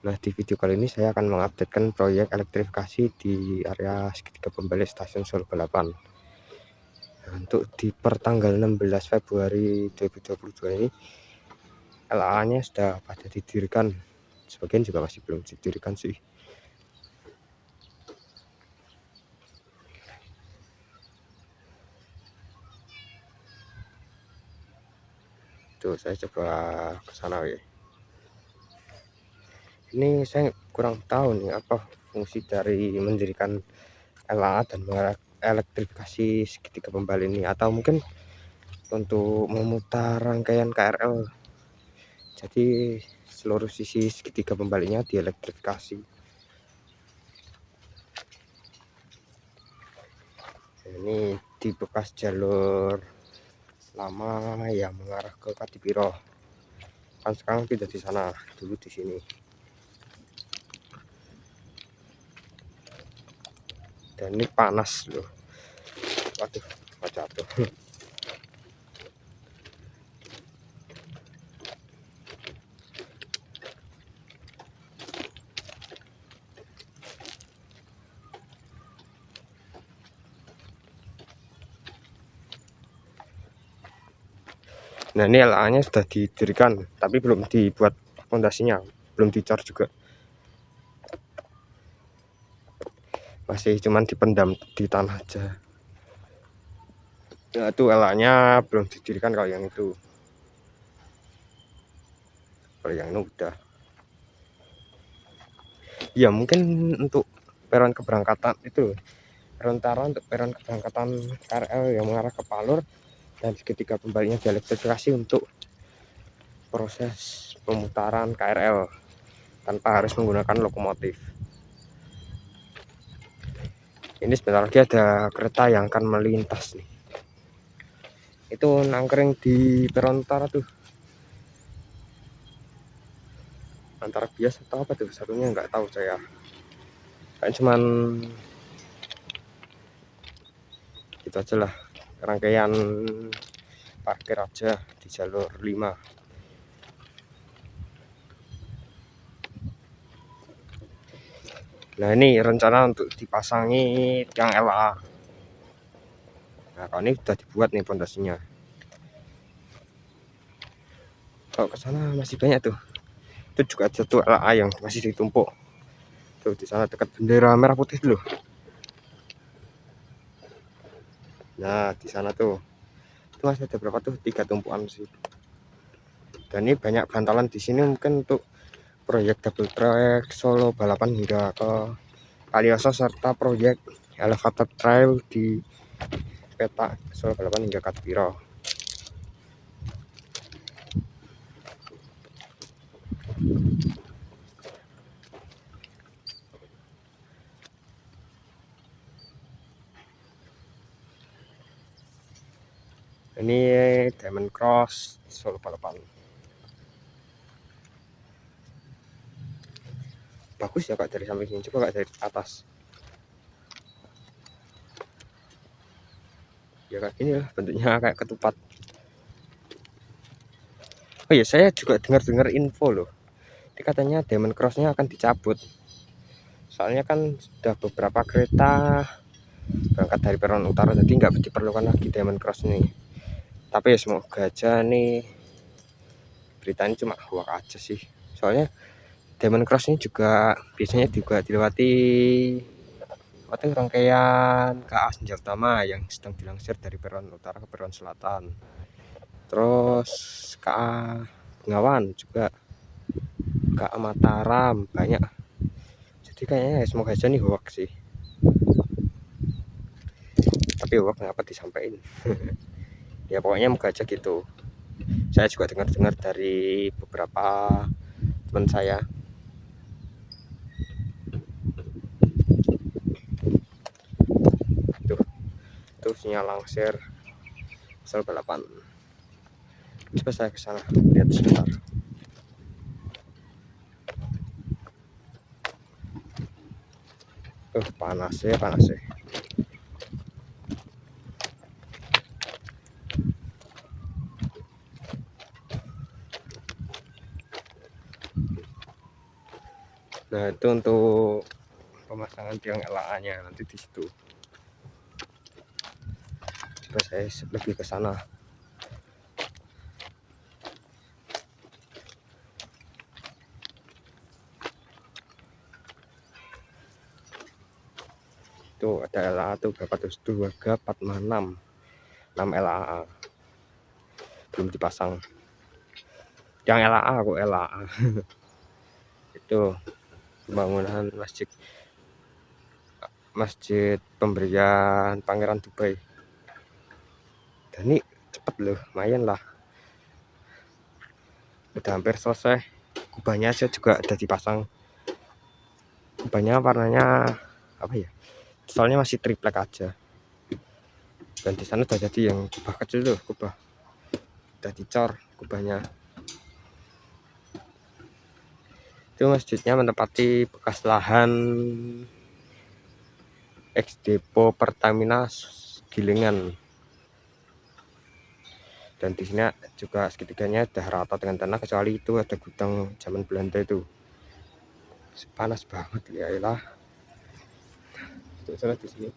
Nah di video kali ini saya akan mengupdatekan proyek elektrifikasi di area segitiga pembalik stasiun Solo Balapan. Nah, untuk di pertanggal 16 Februari 2022 ini LA nya sudah pada didirikan. Sebagian juga masih belum didirikan sih. Tuh saya coba ke sana ya ini saya kurang tahu nih apa fungsi dari mendirikan LA dan elektrifikasi segitiga pembali ini? Atau mungkin untuk memutar rangkaian KRL jadi seluruh sisi segitiga pembalinya dielektrifikasi. Ini di bekas jalur lama yang mengarah ke Kadipiro. Kan sekarang tidak di sana dulu di sini dan ini panas loh. Waduh jatuh? Nah ini LA nya sudah didirikan tapi belum dibuat fondasinya belum dicor juga masih cuman dipendam di tanah aja. Ya itu elaknya belum didirikan kalau yang itu. Kalau yang ini udah. Ya mungkin untuk peron keberangkatan itu sementara untuk peron keberangkatan KRL yang mengarah ke Palur dan seketika kembalinya dielektrifikasi untuk proses pemutaran KRL tanpa harus menggunakan lokomotif ini sebentar lagi ada kereta yang akan melintas nih. Itu nangkring di peron utara tuh. Antara biasa atau apa tuh? Satunya nggak tahu saya. Kan cuman itu aja lah. Rangkaian parkir aja di jalur 5 nah ini rencana untuk dipasangi tiang LA nah kalau ini sudah dibuat nih pondasinya. Kalau ke sana masih banyak tuh. Itu juga ada tuh LA yang masih ditumpuk. Tuh di sana dekat bendera merah putih dulu nah di sana tuh. Itu masih ada berapa tuh? Tiga tumpuan sih dan ini banyak bantalan di sini mungkin untuk proyek double track Solo balapan hingga ke Kalioso serta proyek elevator trail di peta Solo balapan hingga Katpiro ini Diamond Cross Solo balapan bagus ya kak. Dari samping sini coba kak dari atas. Ya kayak gini lah bentuknya kayak ketupat. Oh ya saya juga dengar-dengar info loh. Ini katanya Diamond Crossnya akan dicabut. Soalnya kan sudah beberapa kereta berangkat dari peron utara jadi nggak diperlukan lagi Diamond Cross ini. Tapi ya semoga aja nih berita ini cuma hoax aja sih. Soalnya Diamond Cross ini juga biasanya juga dilewati lewati rangkaian KA Senja Utama yang sedang dilangsir dari peron utara ke peron selatan. Terus KA Bengawan juga KA Mataram banyak. Jadi kayaknya ya semoga aja nih hoax sih. Tapi hoax ngapa disampaikan? Ya pokoknya moga aja gitu. Saya juga dengar-dengar dari beberapa teman saya sinyal langsir. Sel balapan. Coba saya ke sana lihat sebentar. Uh panas ya panas ya. Nah itu untuk pemasangan tiang LA nya nanti di situ coba saya lebih ke sana. Itu ada LA tuh berapa tuh? 2 6 6 LA belum dipasang. Yang LA aku LA itu pembangunan masjid masjid pemberian Pangeran Dubai ini cepet loh lumayan lah. Udah hampir selesai. Kubahnya aja juga ada dipasang. Kubahnya warnanya apa ya? Soalnya masih triplek aja. Dan di sana udah jadi yang kubah kecil tuh kubah. Udah dicor kubahnya. Itu masjidnya menempati bekas lahan ex depo Pertamina Gilingan dan di sini juga segitiganya udah rata dengan tanah kecuali itu ada gudang zaman Belanda itu. Panas banget ya lah di sini.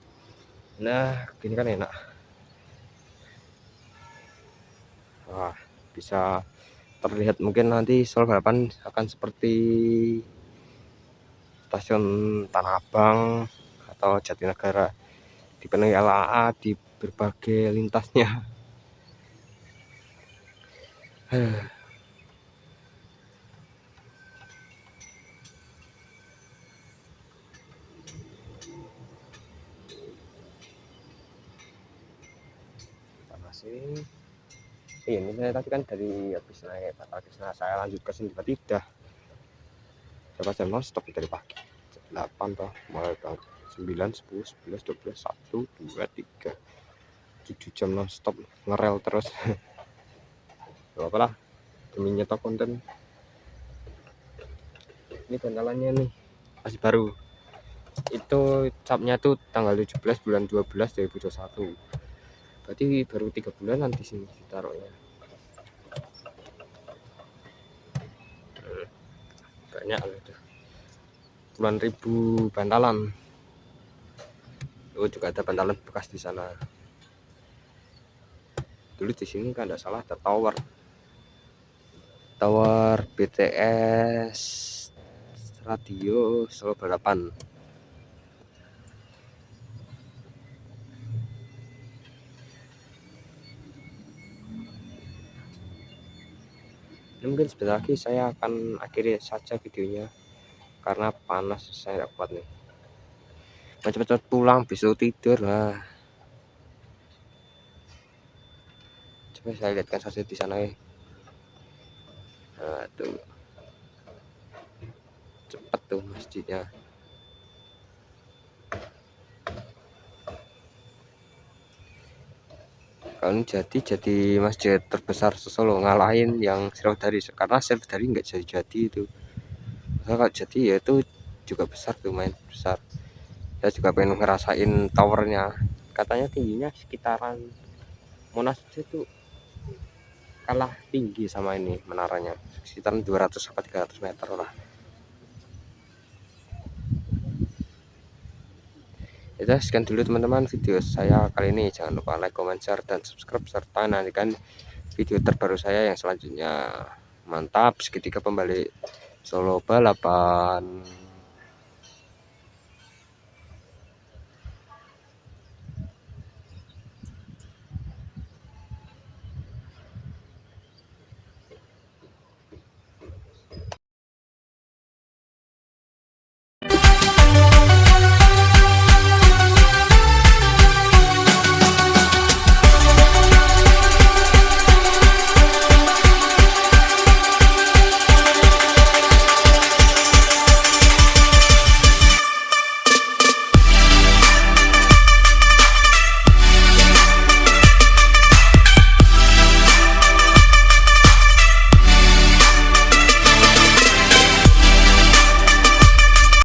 Nah gini kan enak. Wah bisa terlihat mungkin nanti Sol balapan akan seperti stasiun Tanah Abang atau Jatinegara. Dipenuhi LAA di berbagai lintasnya sini. Iya ini saya tadi kan dari habis naik habis nah saya lanjut ke sini tiba-tiba berapa jam non stop dari pagi. 8 toh mulai berangkat 9 10 11 12 1 2 3 7 jam non stop ngerel terus Gak apa lah. Demi nyetok konten. Ini bantalannya nih. Masih baru. Itu capnya tuh tanggal 17 bulan 12 2021 berarti baru tiga bulan nanti sini ditaruhnya. Banyak itu. Puluhan ribu bantalan. Oh juga ada bantalan bekas di sana. Dulu di sini kan tidak salah ada tower tower BTS radio Solo balapan ini mungkin sebentar lagi saya akan akhiri saja videonya karena panas saya tidak kuat nih. Cepet-cepet pulang besok tidur lah. Coba saya lihatkan saja di sana ya nah tuh cepet tuh masjidnya. Kalau jadi jadi masjid terbesar Solo ngalahin yang dari. Karena dari nggak jadi jadi itu. Kalau jadi ya itu juga besar tuh main besar. Saya juga pengen ngerasain towernya. Katanya tingginya sekitaran Monas itu kalah tinggi sama ini menaranya. Sekitaran 200 sampai 300 meter lah. Itu sekian dulu teman-teman video saya kali ini. Jangan lupa like comment share dan subscribe serta nantikan video terbaru saya yang selanjutnya. Mantap segitiga pembalik Solo balapan